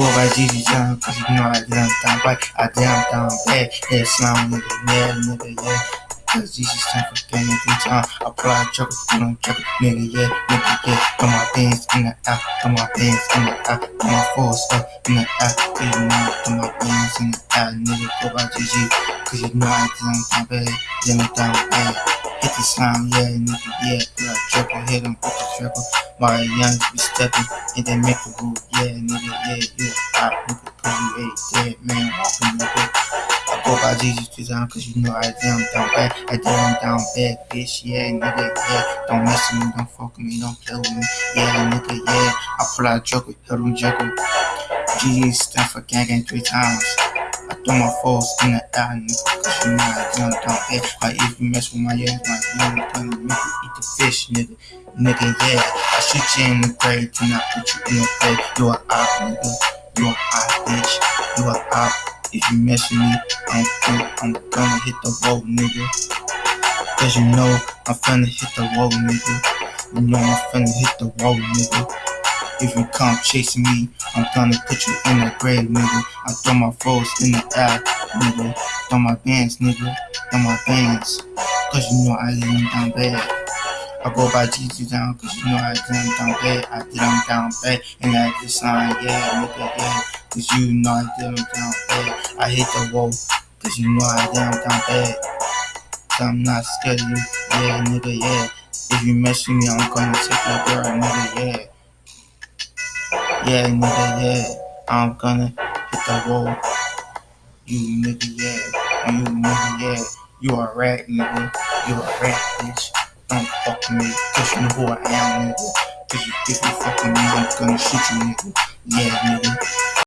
by GG John, cause you know I down down right, I down down bad, yeah, slime nigga, yeah, nigga, yeah. Cause GG stand for gang every time I pull out trouble, you don't trouble, nigga, yeah, nigga, yeah. Throw my bands in the out, throw my bands in the out, throw my force up in the out, you know, throw my bands in the out, nigga, by GG, cause you know I down bad, yeah, me down bad. Hit the slime, yeah, nigga, yeah, yeah, triple, hit him with the triple. My young be stepping, and they make a move, yeah, nigga, yeah, yeah, pop, nigga, cause you ain't dead, man, walking, nigga. I go by Jesus two times, cause you know I down, down bad, I down, down bad, bitch, yeah, nigga, yeah, don't mess with me, don't fuck with me, don't play with me, yeah, nigga, yeah, I pull out joker, hit him joker. GG stand for gang gang three times. I throw my foes in the air, nigga, cause you know I down, down. Like if you mess with my young, my young, gonna make you eat the fish, nigga. Nigga, yeah, I shoot you in the grave, do not put you in the grave. You a op, nigga. You a op, bitch. You a op. If you mess with me, I'm gonna, I'm gonna hit the road, nigga. Cause you know I'm finna hit the road, nigga. You know I'm finna hit the road, nigga. If you come chasing me, I'm gonna put you in the grave, nigga. I throw my foes in the air, nigga. Throw my bands, nigga. Throw my bands. Cause you know I them down bad. I go by GG down, cause you know I them down bad. I did them down bad. And I just sign, yeah, nigga, yeah. Cause you know I did them down bad. I hit the wall, cause you know I did them down bad. I'm not scared of you, yeah, nigga, yeah. If you mess with me, I'm gonna take your. Yeah, nigga, yeah. I'm gonna hit the wall. You nigga, yeah. You nigga, yeah. You a rat, nigga. You a rat, bitch. Don't fuck me, cause you know who I am, nigga. Cause you, if you fucking me, I'm gonna shoot you, nigga. Yeah, nigga.